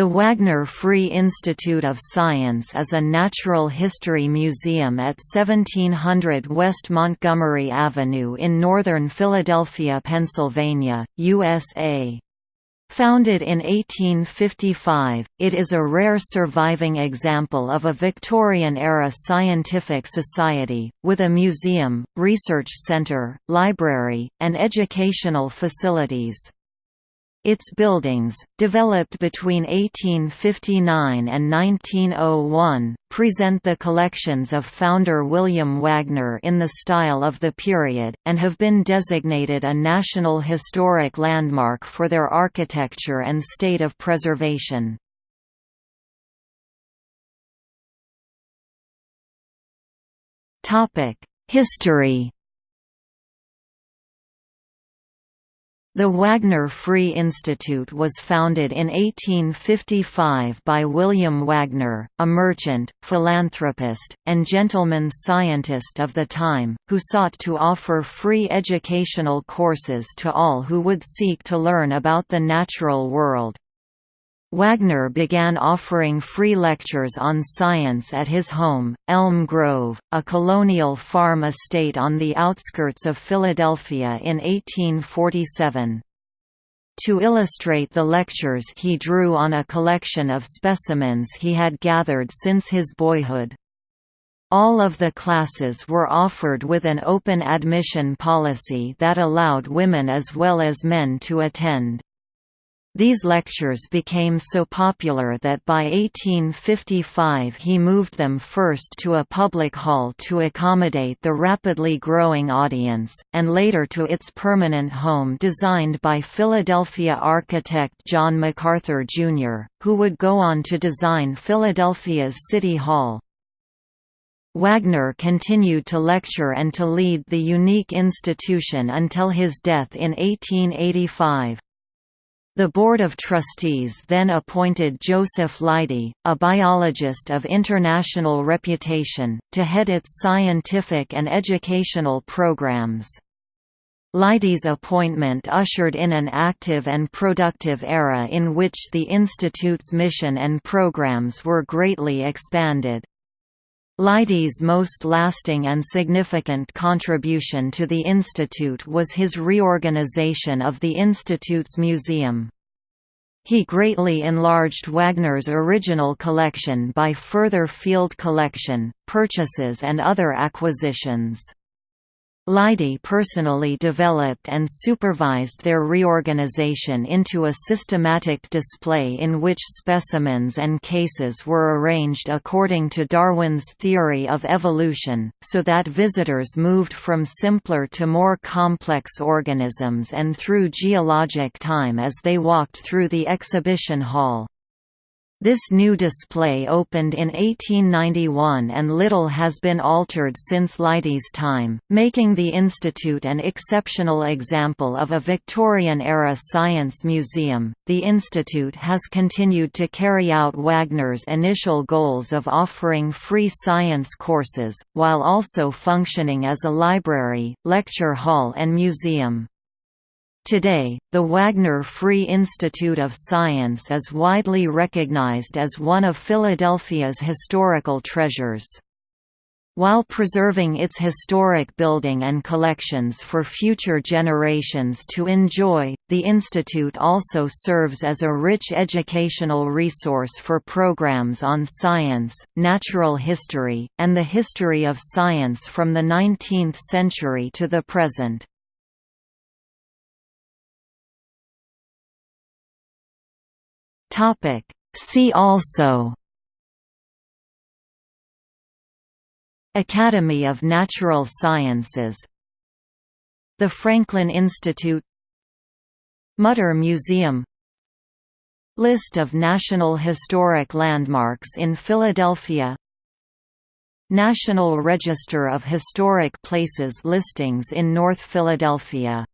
The Wagner Free Institute of Science is a natural history museum at 1700 West Montgomery Avenue in northern Philadelphia, Pennsylvania, USA. Founded in 1855, it is a rare surviving example of a Victorian-era scientific society, with a museum, research centre, library, and educational facilities. Its buildings, developed between 1859 and 1901, present the collections of founder William Wagner in the style of the period, and have been designated a National Historic Landmark for their architecture and state of preservation. History The Wagner Free Institute was founded in 1855 by William Wagner, a merchant, philanthropist, and gentleman scientist of the time, who sought to offer free educational courses to all who would seek to learn about the natural world. Wagner began offering free lectures on science at his home, Elm Grove, a colonial farm estate on the outskirts of Philadelphia in 1847. To illustrate the lectures he drew on a collection of specimens he had gathered since his boyhood. All of the classes were offered with an open admission policy that allowed women as well as men to attend. These lectures became so popular that by 1855 he moved them first to a public hall to accommodate the rapidly growing audience, and later to its permanent home designed by Philadelphia architect John McArthur, Jr., who would go on to design Philadelphia's City Hall. Wagner continued to lecture and to lead the unique institution until his death in 1885. The Board of Trustees then appointed Joseph Leidy, a biologist of international reputation, to head its scientific and educational programs. Leidy's appointment ushered in an active and productive era in which the Institute's mission and programs were greatly expanded. Leidy's most lasting and significant contribution to the Institute was his reorganization of the Institute's museum. He greatly enlarged Wagner's original collection by further field collection, purchases and other acquisitions. Leidy personally developed and supervised their reorganization into a systematic display in which specimens and cases were arranged according to Darwin's theory of evolution, so that visitors moved from simpler to more complex organisms and through geologic time as they walked through the exhibition hall. This new display opened in 1891 and little has been altered since Leidy's time, making the Institute an exceptional example of a Victorian-era science museum. The Institute has continued to carry out Wagner's initial goals of offering free science courses, while also functioning as a library, lecture hall and museum. Today, the Wagner Free Institute of Science is widely recognized as one of Philadelphia's historical treasures. While preserving its historic building and collections for future generations to enjoy, the institute also serves as a rich educational resource for programs on science, natural history, and the history of science from the 19th century to the present. Topic. See also. Academy of Natural Sciences. The Franklin Institute. Mutter Museum. List of National Historic Landmarks in Philadelphia. National Register of Historic Places listings in North Philadelphia